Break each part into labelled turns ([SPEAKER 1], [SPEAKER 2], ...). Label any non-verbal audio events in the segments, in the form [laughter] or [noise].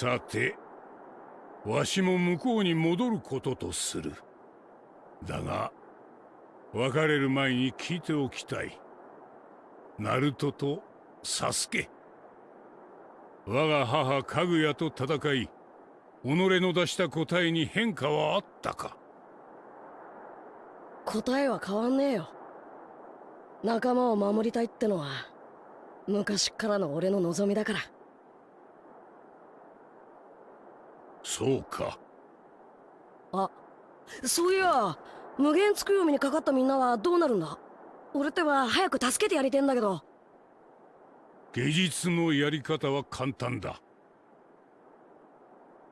[SPEAKER 1] さてわしも向こうに戻ることとする。だが別れる前に聞いておきたい。ナルトとサスケ。我が母かぐやと戦い己の出した答えに変化はあったか？
[SPEAKER 2] 答えは変わんねえよ。仲間を守りたいってのは昔からの俺の望みだから。
[SPEAKER 1] そうか。
[SPEAKER 2] あそういや無限つくよみにかかったみんなはどうなるんだ？俺っては早く助けてやりてんだけど。
[SPEAKER 1] 芸術のやり方は簡単だ。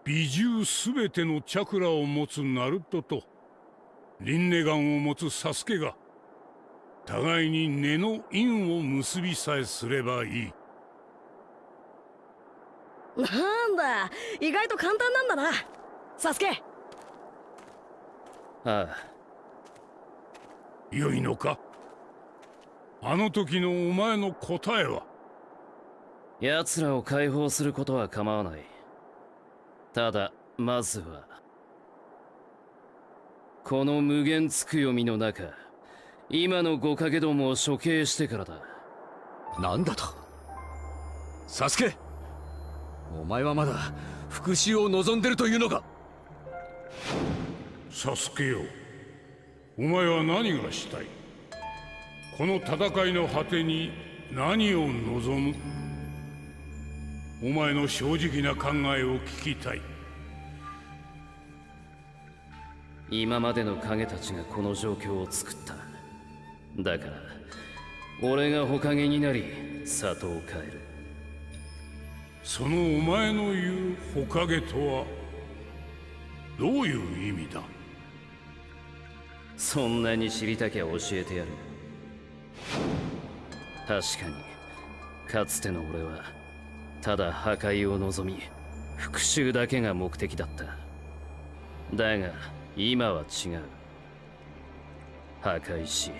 [SPEAKER 1] 美獣すべてのチャクラを持つナルトとリンネガンを持つサスケが互いに根の因を結びさえすればいい
[SPEAKER 2] なんだ。意外と簡単なんだな。サスケ。
[SPEAKER 3] ああ。
[SPEAKER 1] 良いのか？あの時のお前の答えは？
[SPEAKER 3] 奴らを解放することは構わない。ただまずはこの無限つくよみの中今の五影どもを処刑してからだ。
[SPEAKER 4] なんだと？サスケお前はまだ復讐を望んでるというのか？
[SPEAKER 1] サスケよ。お前は何がしたい？この戦いの果てに何を望む？お前の正直な考えを聞きたい。
[SPEAKER 3] 今までの影たちがこの状況を作った。だから俺が火影になり里を変える
[SPEAKER 1] そのお前の言う火影とはどういう意味だ？
[SPEAKER 3] そんなに知りたきゃ教えてやる。確かにかつての俺はただ破壊を望み復讐だけが目的だった。だが今は違う。破壊し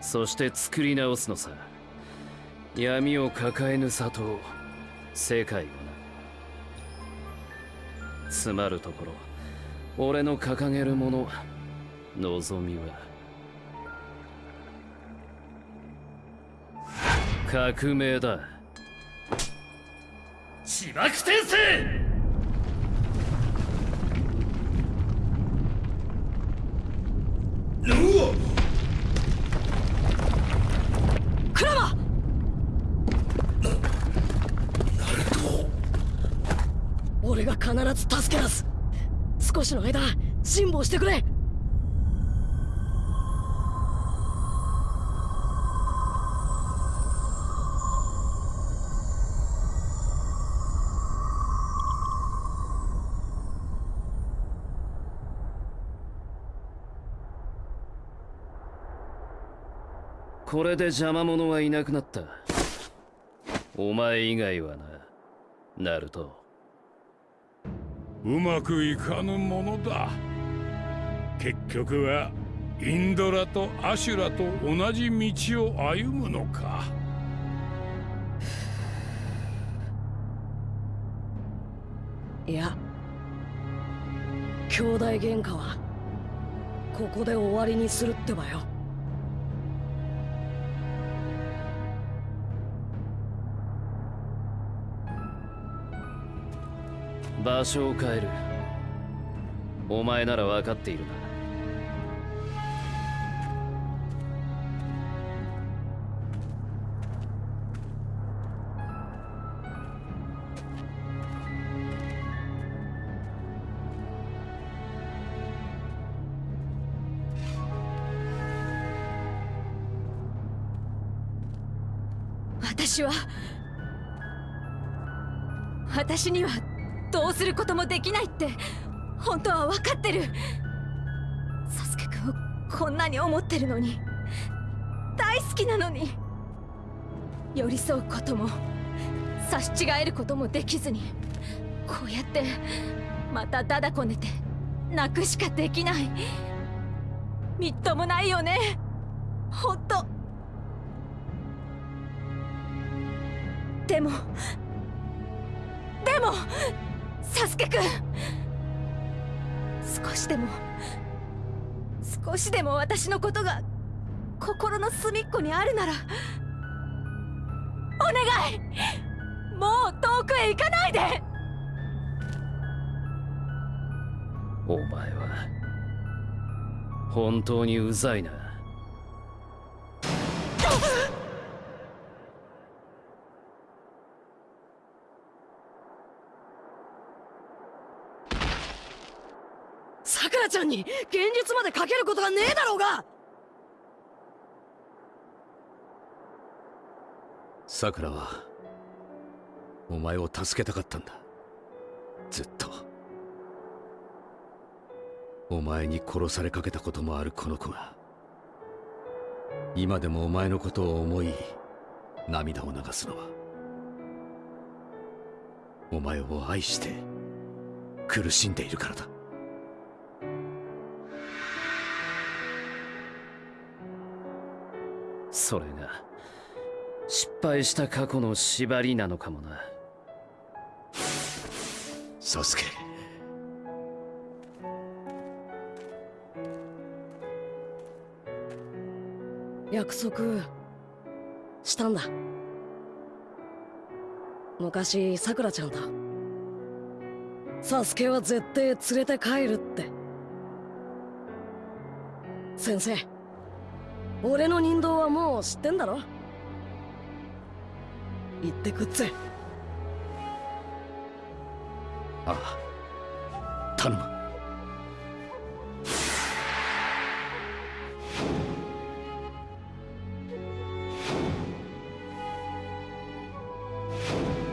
[SPEAKER 3] そして作り直すのさ。闇を抱えぬ里を世界をなつまるところ。俺の掲げるもの望みは。革命だ。
[SPEAKER 5] 地爆転生
[SPEAKER 2] ク俺が必ず助け出す。少しの間辛抱してくれ。
[SPEAKER 3] これで邪魔者はいなくなった。お前以外はな。ナルト。
[SPEAKER 1] うまくいかぬものだ。結局はインドラとアシュラと同じ道を歩むのか。
[SPEAKER 2] いや兄弟喧嘩はここで終わりにするってばよ。
[SPEAKER 3] 場所を変える。お前なら分かっているな。
[SPEAKER 6] 私は私にはすることもできないって本当は分かってる。サスケくんをこんなに思ってるのに大好きなのに寄り添うことも差し違えることもできずにこうやってまたダダこねて泣くしかできない。みっともないよね。ほんとでもでもサスケくん少しでも少しでも私のことが心の隅っこにあるなら。お願い。もう遠くへ行かないで。
[SPEAKER 3] お前は本当にうざいな [laughs]
[SPEAKER 2] さくらちゃんに現実までかけることがねえだろうが。
[SPEAKER 4] さくらはお前を助けたかったんだ。ずっと。お前に殺されかけたこともあるこの子が。今でもお前のことを思い涙を流すのは。お前を愛して苦しんでいるからだ。
[SPEAKER 3] それが失敗した過去の縛りなのかもな。
[SPEAKER 4] サスケ。
[SPEAKER 2] 約束したんだ。昔さくらちゃんとサスケは絶対連れて帰るって。先生俺の人道はもう知ってんだろ？行ってくっぜ。
[SPEAKER 4] ああ頼む。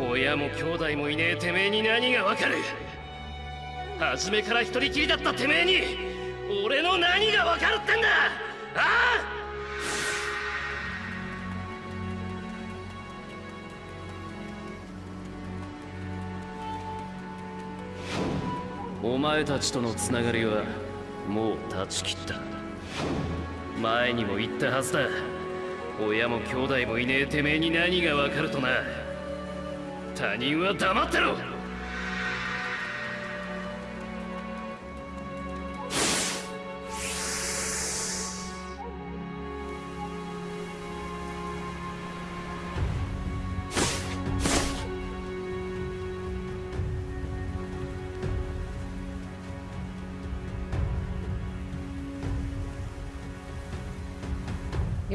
[SPEAKER 5] 親も兄弟もいねえてめえに何がわかる。初めから一人きりだったてめえに俺の何がわかるってんだ。ああ
[SPEAKER 3] お前たちとのつながりはもう断ち切った。前にも言ったはずだ。親も兄弟もいねえてめえに何がわかるとな。他人は黙ってろ。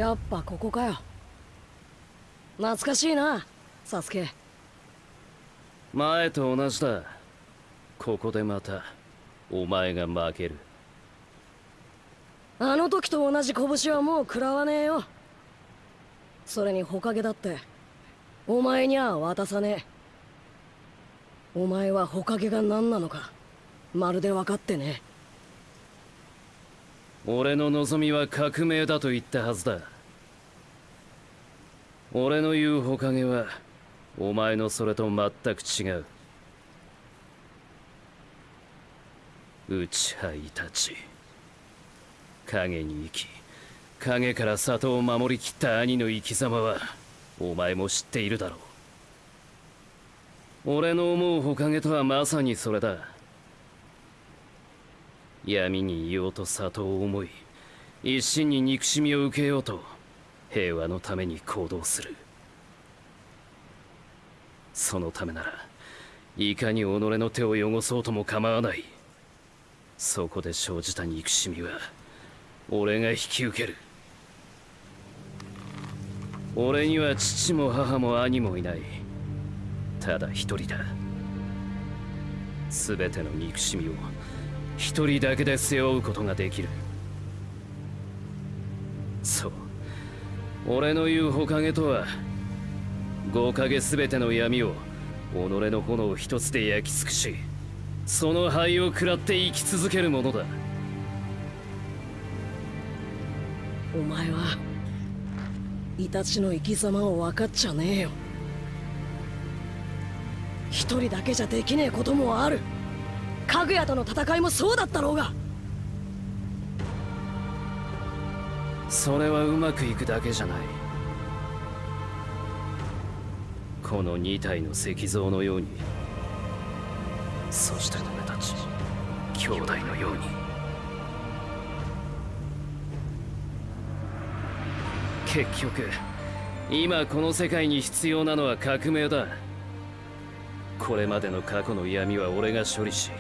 [SPEAKER 2] やっぱここかよ。懐かしいなサスケ。
[SPEAKER 3] 前と同じだ。ここでまたお前が負ける。
[SPEAKER 2] あの時と同じ拳はもう食らわねえよ。それにほかげだってお前には渡さねえ。お前はほかげが何なのかまるで分かってね
[SPEAKER 3] 俺の望みは革命だと言ったはずだ俺の言うほかげはお前のそれと全く違う。内派いたち。影に生き影から里を守りきった兄の生き様はお前も知っているだろう。俺の思うほかげとはまさにそれだ。闇にいようと里を思い一心に憎しみを受けようと。平和のために行動する。そのためならいかに己の手を汚そうとも構わない。そこで生じた憎しみは俺が引き受ける。俺には父も母も兄もいない。ただ一人だ。全ての憎しみを一人だけで背負うことができる。そう。俺の言うほかげとは五影全ての闇を己の炎一つで焼き尽くしその灰を食らって生き続けるものだ。
[SPEAKER 2] お前はイタチの生き様を分かっちゃねえよ。一人だけじゃできねえこともある。かぐやとの戦いもそうだったろうが。
[SPEAKER 3] それはうまくいくだけじゃない。この二体の石像のように。そして俺たち兄弟のように。結局今この世界に必要なのは革命だ。これまでの過去の闇は俺が処理し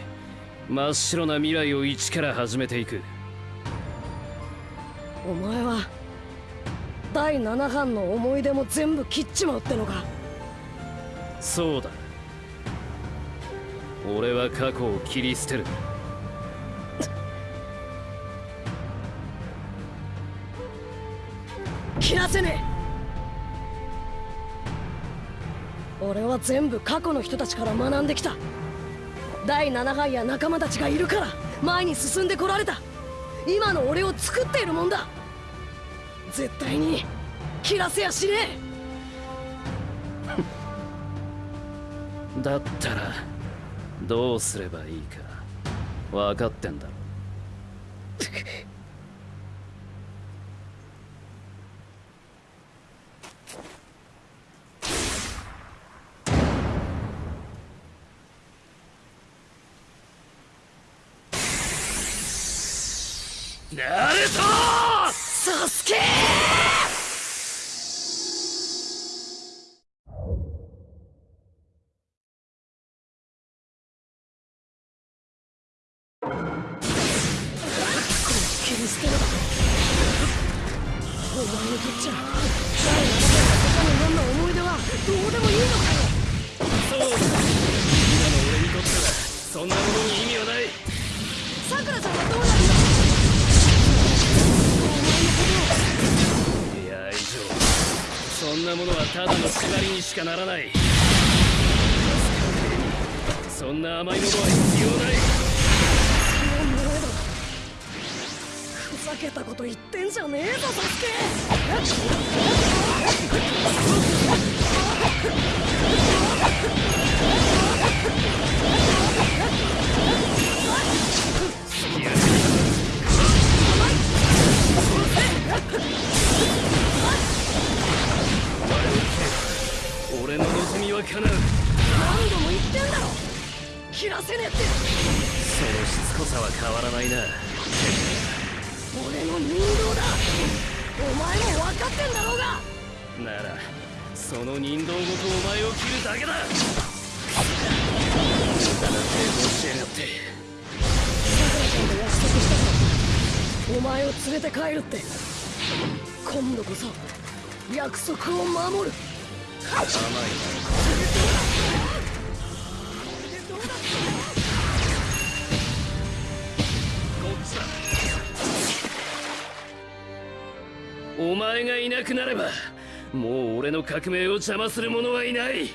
[SPEAKER 3] 真っ白な未来を一から始めていく。
[SPEAKER 2] お前は第7版の思い出も全部切っちまうってのか。
[SPEAKER 3] そうだ。俺は過去を切り捨てる。
[SPEAKER 2] 切らせねえ。俺は全部過去の人たちから学んできた。第7版や仲間たちがいるから前に進んでこられた今の俺を作っているもんだ。絶対に切らせやしねえ。[laughs]
[SPEAKER 3] だったらどうすればいいか分かってんだろ
[SPEAKER 5] ナルト
[SPEAKER 3] ただの縛りにしかならない。そんな甘いものは必要ない。
[SPEAKER 2] ふざけたこと言ってんじゃねえぞサスケ
[SPEAKER 3] 俺の望みは叶う。
[SPEAKER 2] 何度も言ってんだろ。切らせねえって。
[SPEAKER 3] そのしつこさは変わらないな。
[SPEAKER 2] 俺の人道だ。お前も分かってんだろうが。
[SPEAKER 3] ならその人道ごとお前を切るだけだ。無駄な抵抗しやがって。
[SPEAKER 2] さくらちゃんと約束したからお前を連れて帰るって。今度こそ約束を守る。
[SPEAKER 3] 甘いお前がいなくなればもう俺の革命を邪魔する者はいない。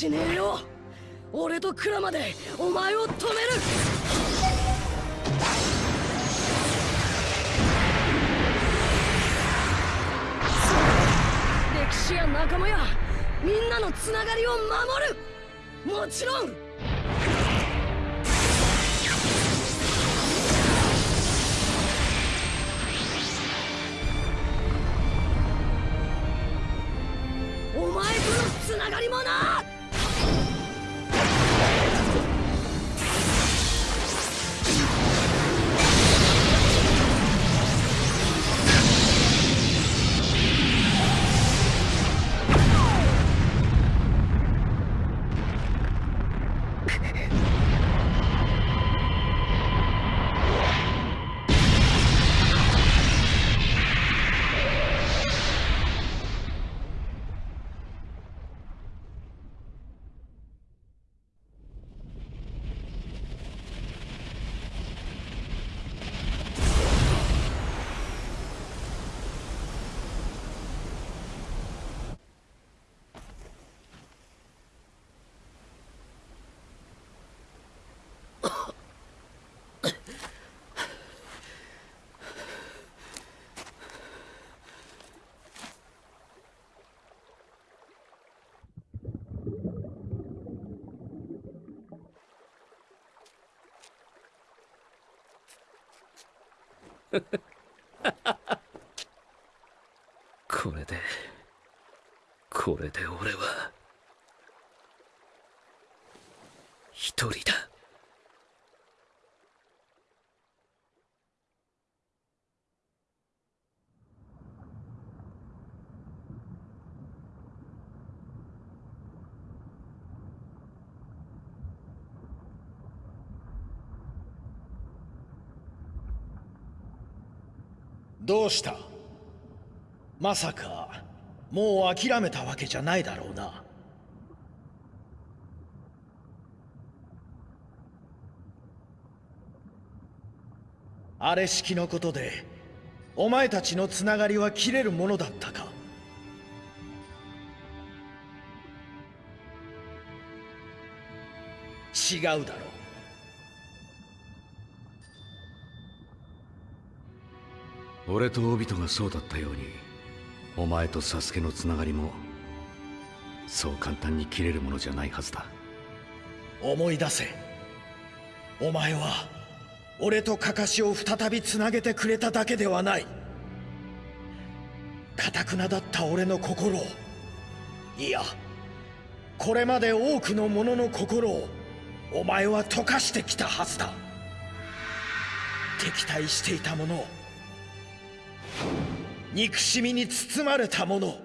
[SPEAKER 2] しねえよ。俺とクラマでお前を止める。歴史や仲間やみんなのつながりを守る。もちろん
[SPEAKER 3] これでこれで俺は一人だ。
[SPEAKER 7] した。まさかもう諦めたわけじゃないだろうな。あれ式のことでお前たちのつながりは切れるものだったか。違うだろう。
[SPEAKER 4] 俺とオビトがそうだったようにお前とサスケのつながりもそう簡単に切れるものじゃないはずだ。
[SPEAKER 7] 思い出せ。お前は俺とカカシを再びつなげてくれただけではない。かたくなだった俺の心をいやこれまで多くの者の心をお前は溶かしてきたはずだ。敵対していた者を憎しみに包まれた者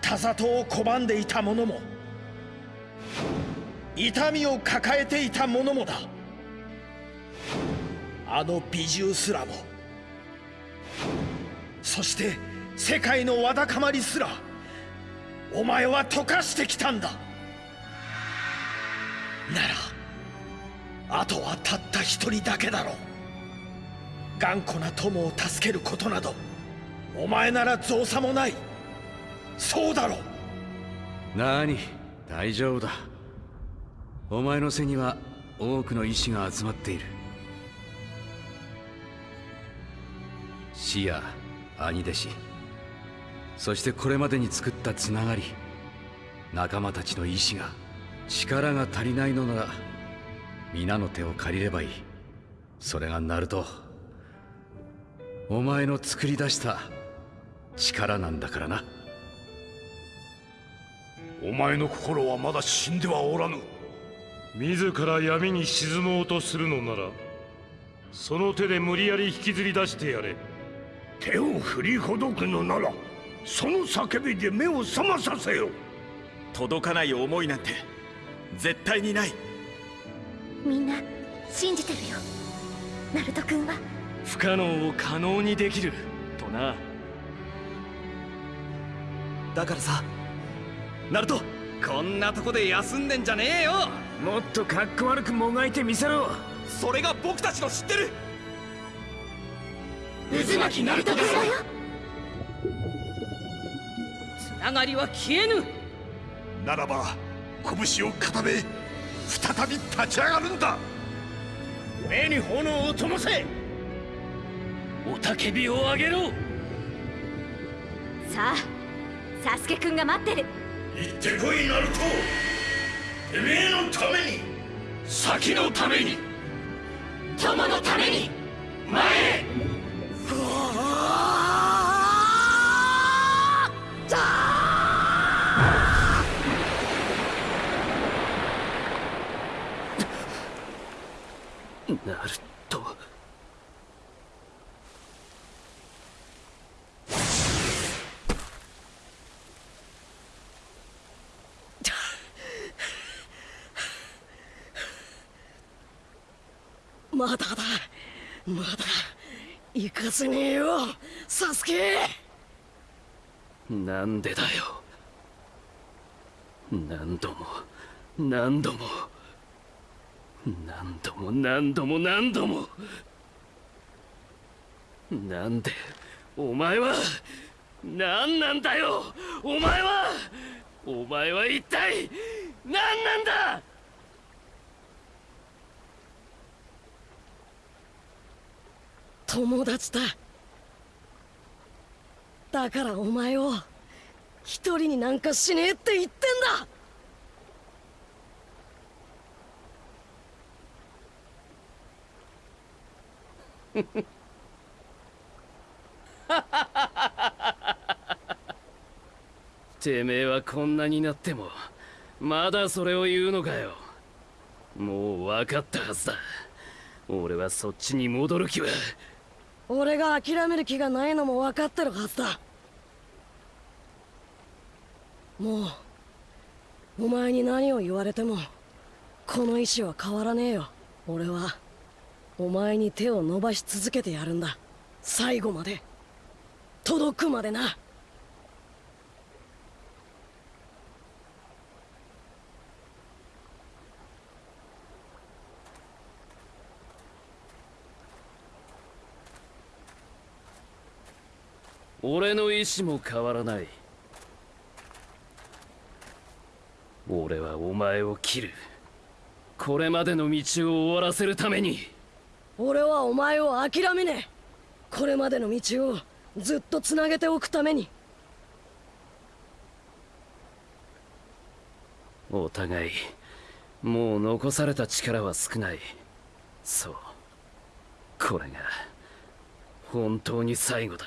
[SPEAKER 7] 田里を拒んでいた者も痛みを抱えていた者もだ。あの美獣すらもそして世界のわだかまりすらお前は溶かしてきたんだ。ならあとはたった一人だけだろう。頑固な友を助けることなどお前なら造作もない。そうだろ
[SPEAKER 4] なに大丈夫だ。お前の背には多くの意志が集まっている。死や兄弟子そしてこれまでに作ったつながり仲間たちの意志が力が足りないのなら皆の手を借りればいい。それがナルトお前の作り出した力なんだからな。
[SPEAKER 1] お前の心はまだ死んではおらぬ。
[SPEAKER 8] 自ら闇に沈もうとするのならその手で無理やり引きずり出してやれ。
[SPEAKER 1] 手を振りほどくのならその叫びで目を覚まさせよ。
[SPEAKER 9] 届かない思いなんて絶対にない。
[SPEAKER 6] みんな信じてるよ。ナルト君は
[SPEAKER 5] 不可能を可能にできるとな。
[SPEAKER 9] だからさナルトこんなとこで休んでんじゃねえよ。
[SPEAKER 5] もっとかっこ悪くもがいてみせろ。
[SPEAKER 9] それが僕たちの知ってる。
[SPEAKER 6] 渦巻きナルト君だよ
[SPEAKER 2] つながりは消えぬ。
[SPEAKER 1] ならば拳を固め再び立ち上がるんだ。
[SPEAKER 5] 目に炎を灯せ雄たけびを上げろ。
[SPEAKER 6] さあサスケくんが待ってる。
[SPEAKER 1] 行ってこいナルト。てめえのために。先のために。
[SPEAKER 6] 友のために。
[SPEAKER 1] 前へ
[SPEAKER 2] せねえよサスケ。
[SPEAKER 3] なんでだよ。何度も何度も。何度も何度も何度も。なんでお前は何なんだよ。お前はお前は一体何なんだ。
[SPEAKER 2] 友達だ。だからお前を一人になんかしねえって言ってんだ。[laughs]
[SPEAKER 3] てめえはこんなになってもまだそれを言うのかよ。もう分かったはずだ。俺はそっちに戻る気は。
[SPEAKER 2] 俺が諦める気がないのも分かってるはずだ。もうお前に何を言われてもこの意志は変わらねえよ。俺はお前に手を伸ばし続けてやるんだ。最後まで。届くまでな。
[SPEAKER 3] 俺の意志も変わらない。俺はお前を切る。これまでの道を終わらせるために。
[SPEAKER 2] 俺はお前を諦めねえ。これまでの道をずっとつなげておくために。
[SPEAKER 3] お互いもう残された力は少ない。そう。これが本当に最後だ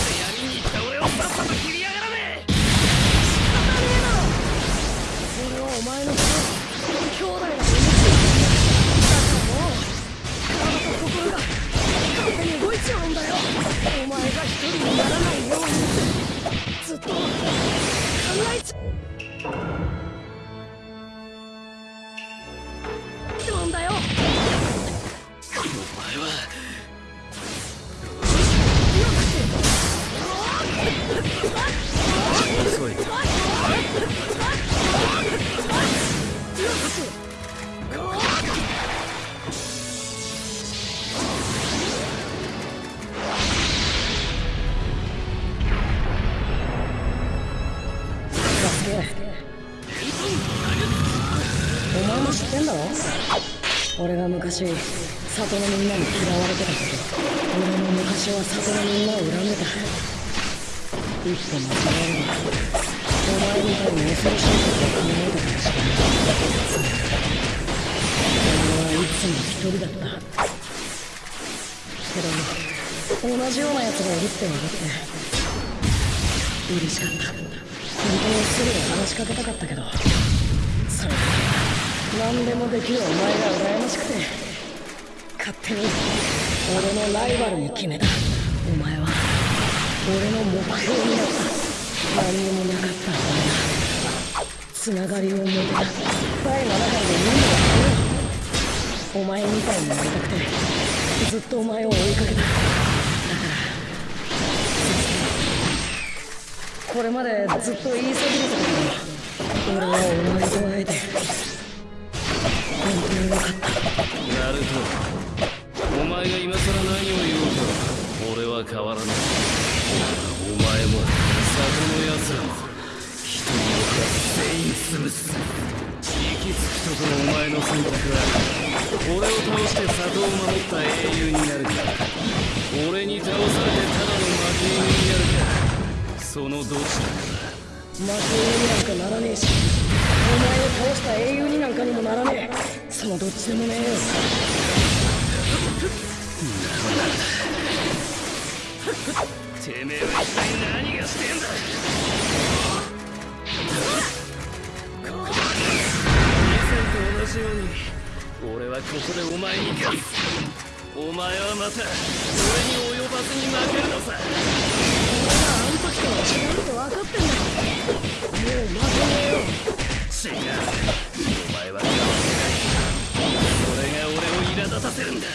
[SPEAKER 2] ずっと考えち俺が昔里のみんなに嫌われてたこと。俺も昔は里のみんなを恨んでた。一歩間違えればお前みたいに恐ろしいことを考えたかもしれない俺はいつも一人だった。けど同じような奴がいるって分かって。嬉しかった。本当にすぐに話しかけたかったけど。それ。は何でもできるお前が羨ましくて勝手に俺のライバルに決めた。お前は俺の目標になった。何にもなかった俺が。つながりを持て。た第7回で任務をお前みたいになりたくてずっとお前を追いかけた。だからこれまでずっと言いそびれてたけど俺はお前と会えて。によかった
[SPEAKER 3] ナルトお前が今更何を言おうと俺は変わらない。お前も里の奴らも一人残らず全員潰す行き着くところお前の選択は俺を倒して里を守った英雄になる。か俺に倒されてただの負け犬になる。かそのどちらか
[SPEAKER 2] 負け犬になんかならねえしお前を倒した英雄になんかにもならねえそのどっちでもねえよ
[SPEAKER 5] てめえは一体何がしてんだ以前と同じように俺はここでお前に勝つお前はまた俺に及ばずに負けるのさ。
[SPEAKER 10] よ
[SPEAKER 2] 違うお前はないが俺を苛立たせるんだ。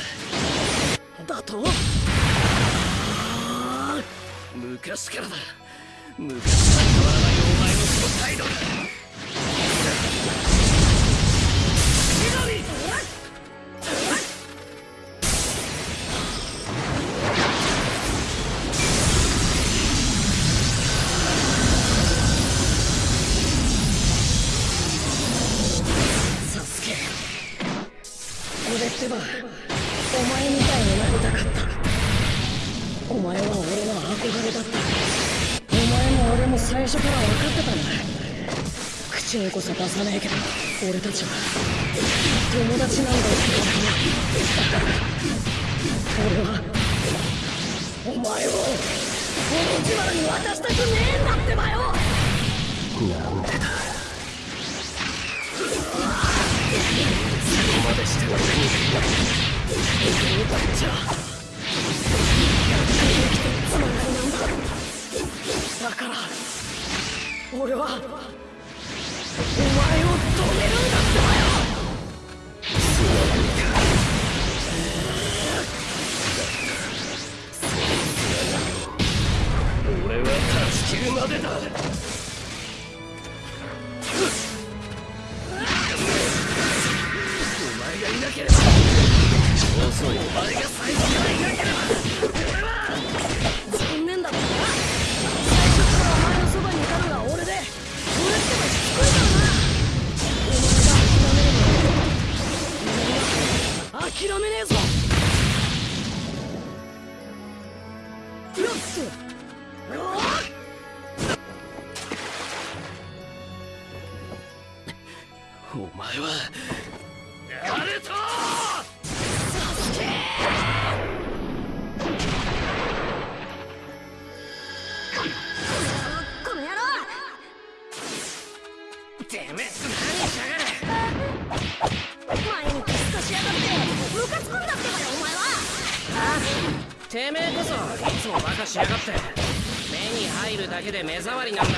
[SPEAKER 10] だ。と
[SPEAKER 2] 昔からだ。昔から変わらないお前のその態度だ。
[SPEAKER 11] で
[SPEAKER 12] 目障りなんだ。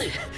[SPEAKER 3] Yeah.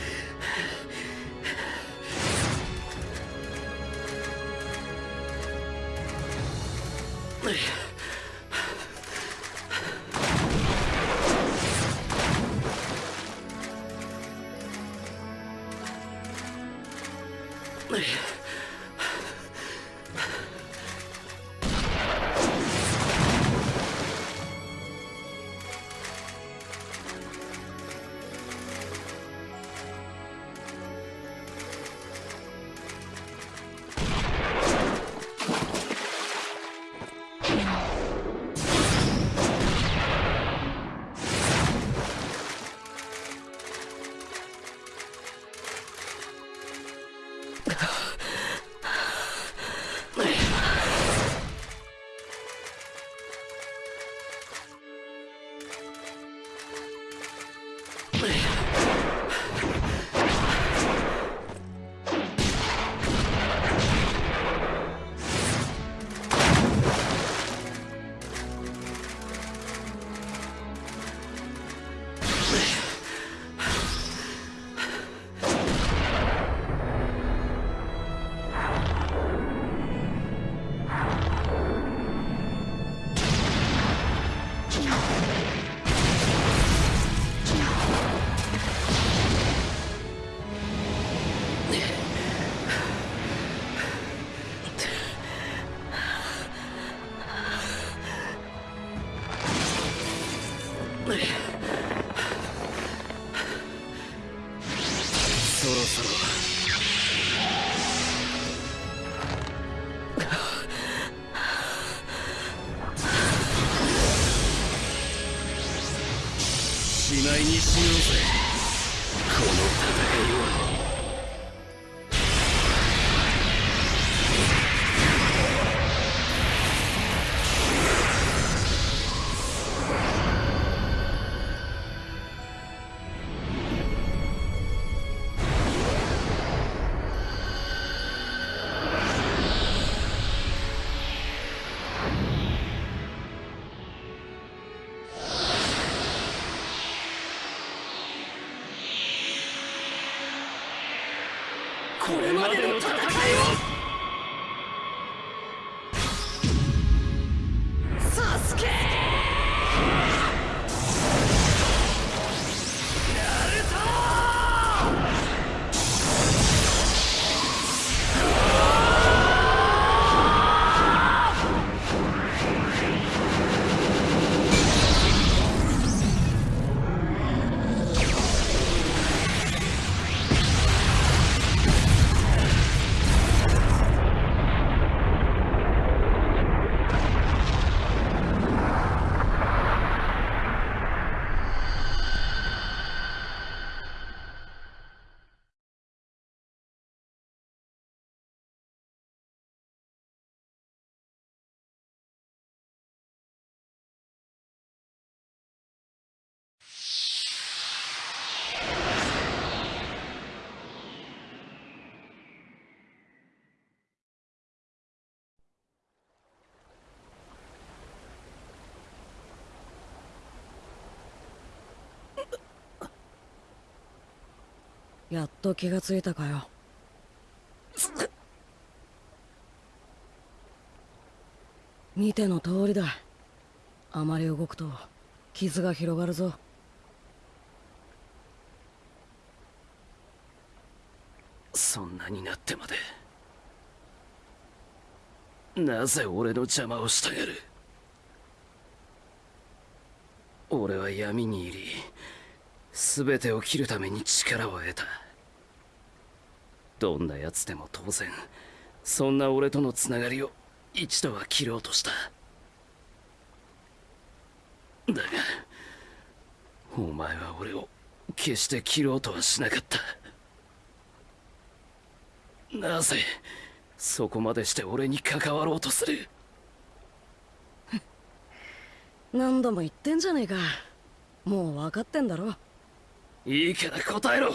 [SPEAKER 3] そろそろ
[SPEAKER 12] やっ
[SPEAKER 2] と気がついたかよ。見ての通りだ。あまり動くと傷が広がるぞ。
[SPEAKER 3] そんなになってまで。なぜ俺の邪魔をしたがる。俺は闇に入り。全てを切るために力を得た。どんな奴でも当然そんな俺とのつながりを一度は切ろうとした。だがお前は俺を決して切ろうとはしなかった。なぜそこまでして俺に関わろうとする？
[SPEAKER 2] 何度も言ってんじゃねえか。もう分かってんだろ。
[SPEAKER 3] いいから答えろ。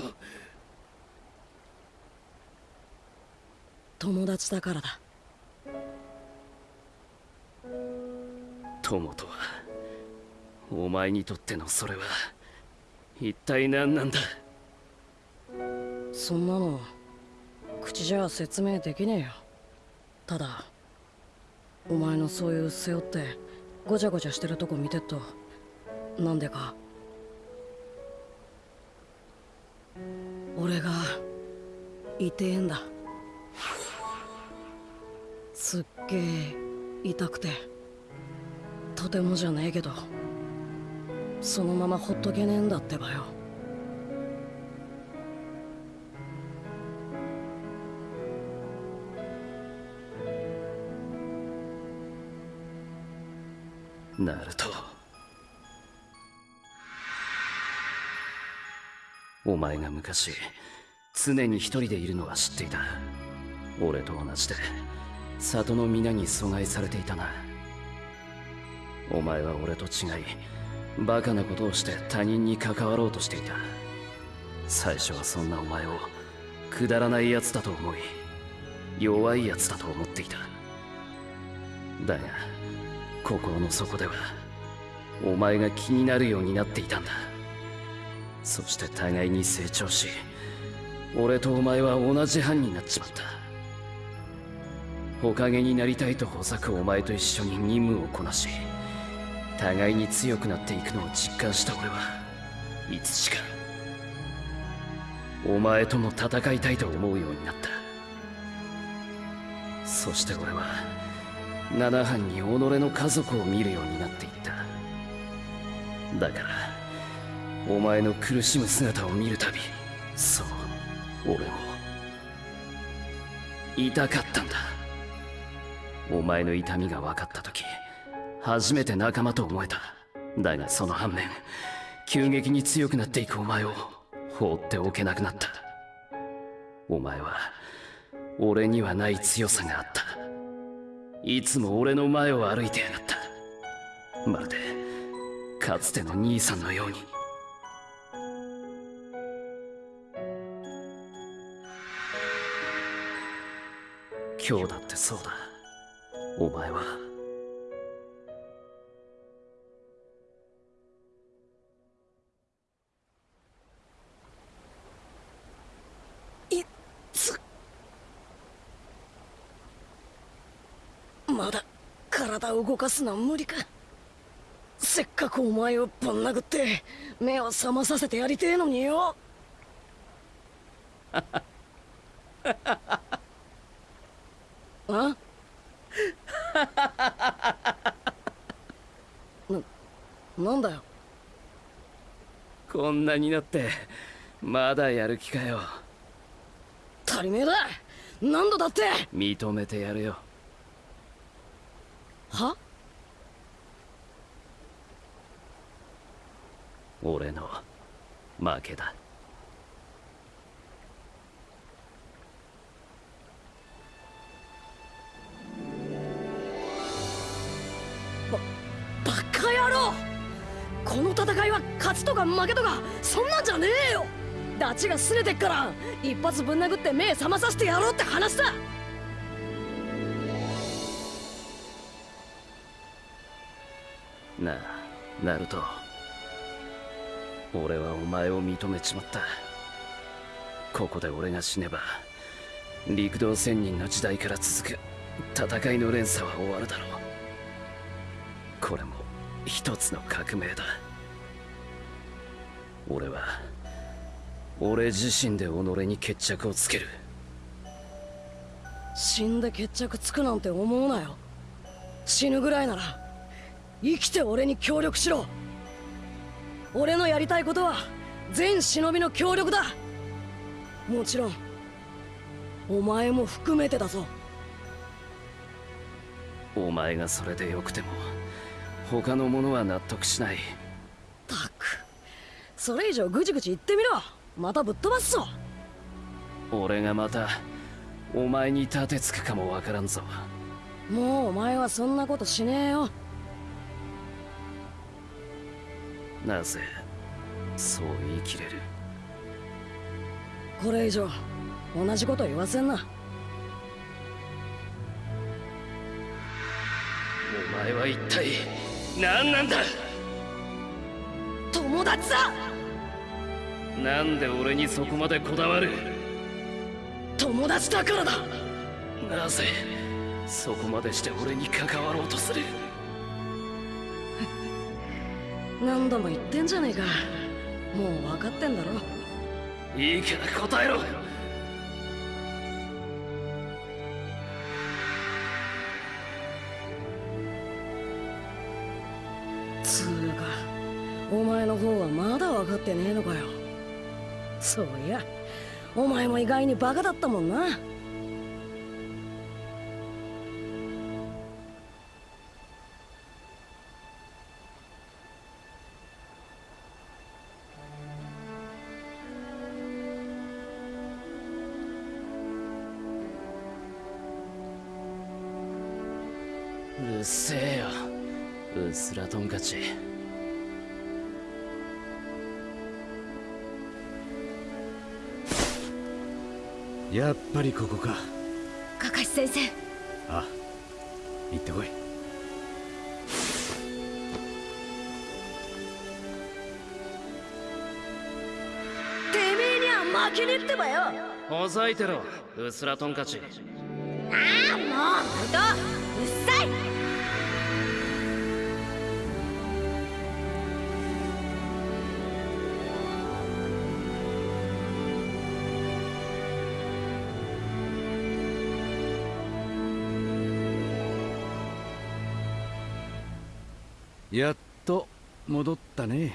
[SPEAKER 2] 友達だからだ。
[SPEAKER 3] 友とはお前にとってのそれは一体何なんだ？
[SPEAKER 2] そんなの口じゃ説明できねえよ。ただお前のそういう背負ってごちゃごちゃしてるとこ見てっとなんでか俺が痛えんだ。すっげえ痛くて。とてもじゃねえけど。そのままほっとけねえんだってばよ。
[SPEAKER 3] ナルトお前が昔常に一人でいるのは知っていた。俺と同じで里の皆に阻害されていたな。お前は俺と違いバカなことをして他人に関わろうとしていた。最初はそんなお前をくだらない奴だと思い弱い奴だと思っていた。だが心の底ではお前が気になるようになっていたんだ。そして互いに成長し俺とお前は同じ班になっちまった。火影になりたいとほざくお前と一緒に任務をこなし互いに強くなっていくのを実感した俺はいつしかお前とも戦いたいと思うようになった。そして俺は七班に己の家族を見るようになっていった。だからお前の苦しむ姿を見るたびそう俺も痛かったんだ。お前の痛みが分かった時初めて仲間と思えた。だがその反面急激に強くなっていくお前を放っておけなくなった。お前は俺にはない強さがあった。いつも俺の前を歩いてやがった。まるでかつての兄さんのように。今日だってそうだ。お前は。
[SPEAKER 2] いつ？まだ体を動かすのは無理か。せっかくお前をぶん殴って目を覚まさせてやりてえのによ。あな、なんだよ
[SPEAKER 3] こんなになってまだやる気かよ。
[SPEAKER 2] 足りねえだ何度だって。
[SPEAKER 3] 認めてやるよ。
[SPEAKER 2] は？
[SPEAKER 3] 俺の負けだ
[SPEAKER 2] 負けとかそんなんじゃねえよ。ダチが拗ねてっから一発ぶん殴って目覚まさせてやろうって話だ。
[SPEAKER 3] なあナルト。俺はお前を認めちまった。ここで俺が死ねば陸道仙人の時代から続く戦いの連鎖は終わるだろう。これも一つの革命だ。俺は俺自身で己に決着をつける。
[SPEAKER 2] 死んで決着つくなんて思うなよ。死ぬぐらいなら生きて俺に協力しろ。俺のやりたいことは全忍びの協力だ。もちろんお前も含めてだぞ。
[SPEAKER 3] お前がそれでよくても他の者は納得しない。
[SPEAKER 2] たくそれ以上ぐちぐち言ってみろ。またぶっ飛ばすぞ。
[SPEAKER 3] 俺がまたお前に立てつくかもわからんぞ。
[SPEAKER 2] もうお前はそんなことしねえよ。
[SPEAKER 3] なぜそう言い切れる？
[SPEAKER 2] これ以上同じこと言わせんな。
[SPEAKER 3] お前は一体何なんだ？
[SPEAKER 2] 友達だ
[SPEAKER 3] なんで俺にそこまでこだわる？
[SPEAKER 2] 友達だからだ！
[SPEAKER 3] なぜ？そこまでして俺に関わろうとする？[laughs]
[SPEAKER 2] 何度も言ってんじゃねえか。もう分かってんだろ。
[SPEAKER 3] いいから答えろ！
[SPEAKER 2] つうかお前の方はまだ分かってねえのかよそういや。お前も意外にバカだったもんな。
[SPEAKER 3] うっせえよ。うっすらトンカチ
[SPEAKER 4] やっぱりここか。
[SPEAKER 6] カカシ先生。
[SPEAKER 4] あ行ってこい。
[SPEAKER 2] てめえには負けねえってばよ。
[SPEAKER 3] ほざいてろうっすらトンカチ
[SPEAKER 6] ああもうナルトうっさ
[SPEAKER 4] やっと戻ったね。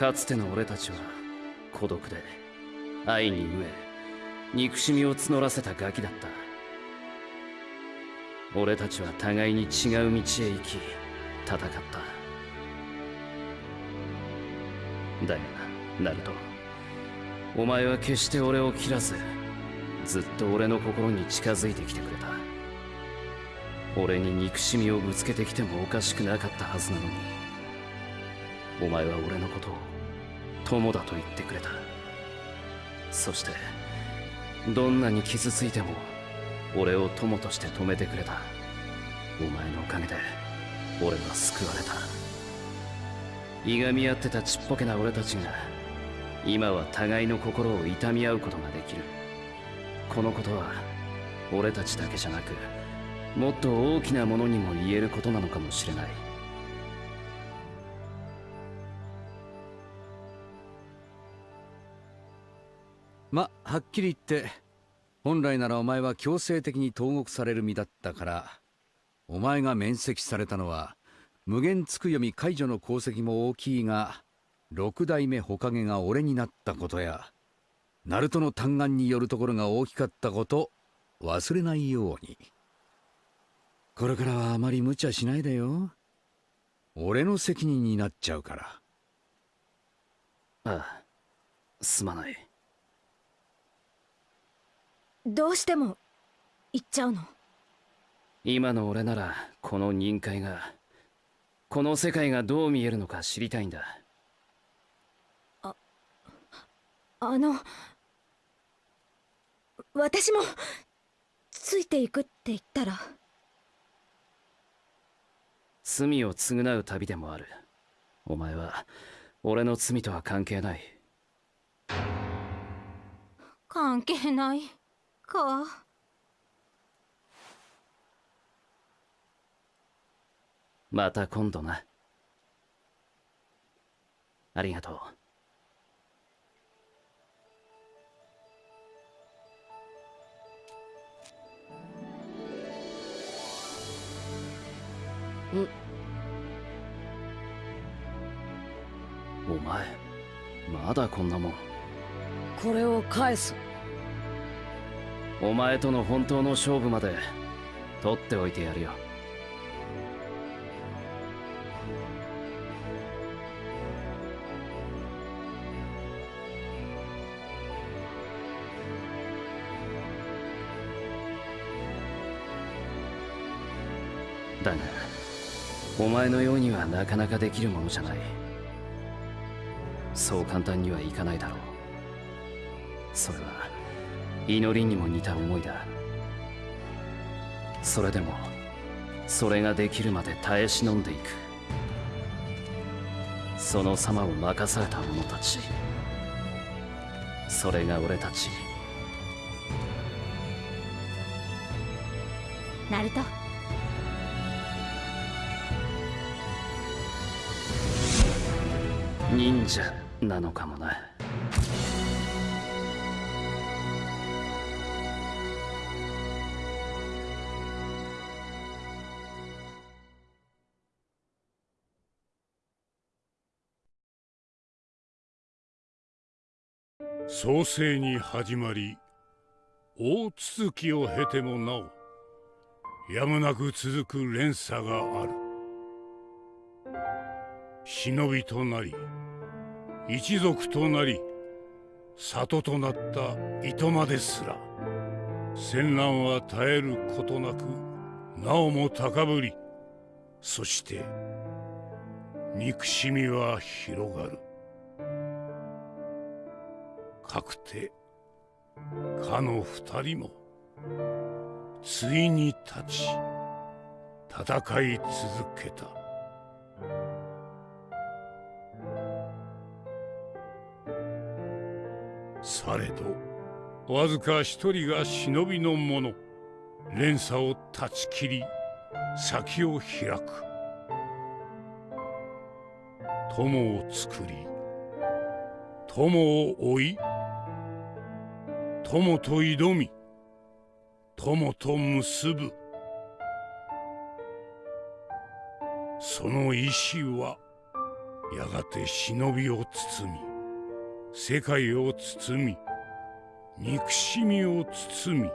[SPEAKER 3] かつての俺たちは孤独で愛に飢え憎しみを募らせたガキだった。俺たちは互いに違う道へ行き戦った。だがナルトお前は決して俺を切らずずっと俺の心に近づいてきてくれた。俺に憎しみをぶつけてきてもおかしくなかったはずなのにお前は俺のことを友だと言ってくれた。そしてどんなに傷ついても俺を友として止めてくれた。お前のおかげで俺は救われた。いがみ合ってたちっぽけな俺たちが今は互いの心を痛み合うことができる。このことは俺たちだけじゃなくもっと大きなものにも言えることなのかもしれない。
[SPEAKER 4] まはっきり言って本来ならお前は強制的に投獄される身だったからお前が免責されたのは無限つく読み解除の功績も大きいが六代目火影が俺になったことやナルトの嘆願によるところが大きかったこと忘れないように。これからはあまり無茶しないでよ。俺の責任になっちゃうから。
[SPEAKER 3] ああすまない。
[SPEAKER 6] どうしても行っちゃうの。
[SPEAKER 3] 今の俺ならこの任界がこの世界がどう見えるのか知りたいんだ。
[SPEAKER 6] あの私もついていくって言ったら。
[SPEAKER 3] 罪を償う旅でもある。お前は俺の罪とは関係ない。
[SPEAKER 6] 関係ないか。
[SPEAKER 3] また今度な。ありがとう。
[SPEAKER 2] ん。
[SPEAKER 3] お前まだこんなもん。
[SPEAKER 2] これを返す
[SPEAKER 3] お前との本当の勝負まで取っておいてやるよ。だがお前のようにはなかなかできるものじゃない。そう簡単にはいかないだろう。それは祈りにも似た思いだ。それでもそれができるまで耐え忍んでいく。その様を任された者たち。それが俺たち。
[SPEAKER 6] ナルト。
[SPEAKER 3] 忍者なのかもな
[SPEAKER 1] 創世に始まり大続きを経てもなおやむなく続く連鎖がある。忍びとなり一族となり里となった糸間ですら戦乱は絶えることなくなおも高ぶりそして憎しみは広がる。かくてかの二人もついに立ち戦い続けた。されどわずか一人が忍びの者。連鎖を断ち切り先を開く。友を作り友を追い友と挑み友と結ぶ。その意志はやがて忍びを包み世界を包み憎しみを包み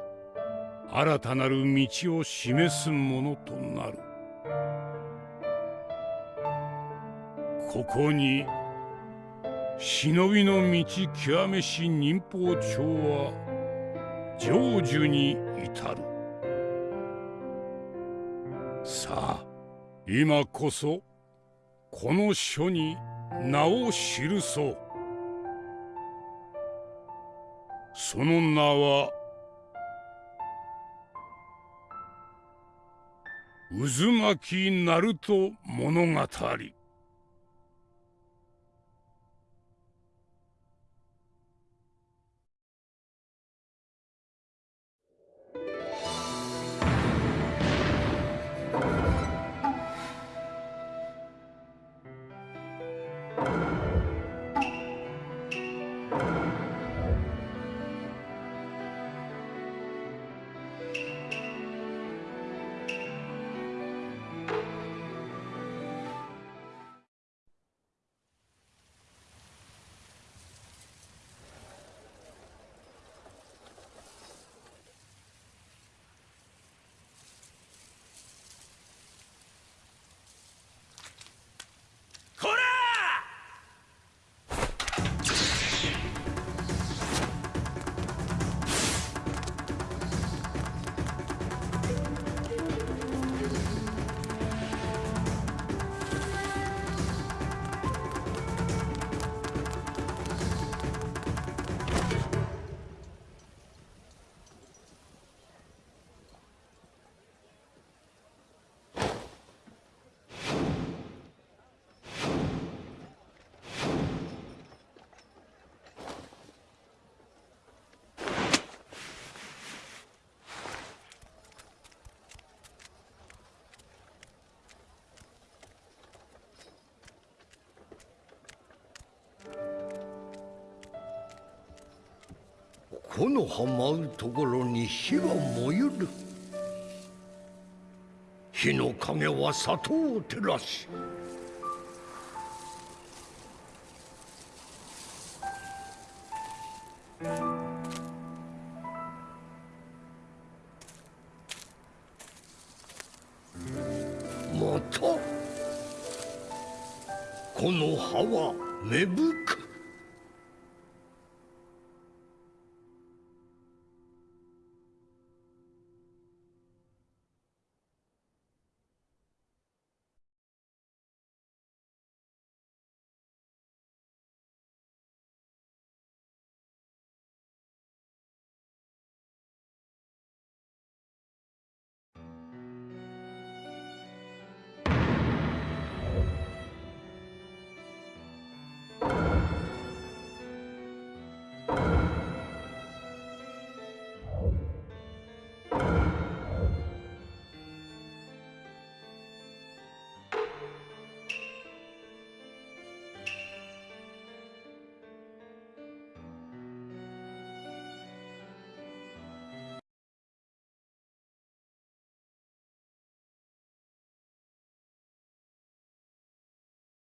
[SPEAKER 1] 新たなる道を示すものとなる。ここに忍びの道極めし忍法帳は成就に至る。さあ今こそこの書に名を記そう。その名は渦巻きナルト物語。
[SPEAKER 13] 木の葉舞うところに火は燃ゆる。火の影は里を照らし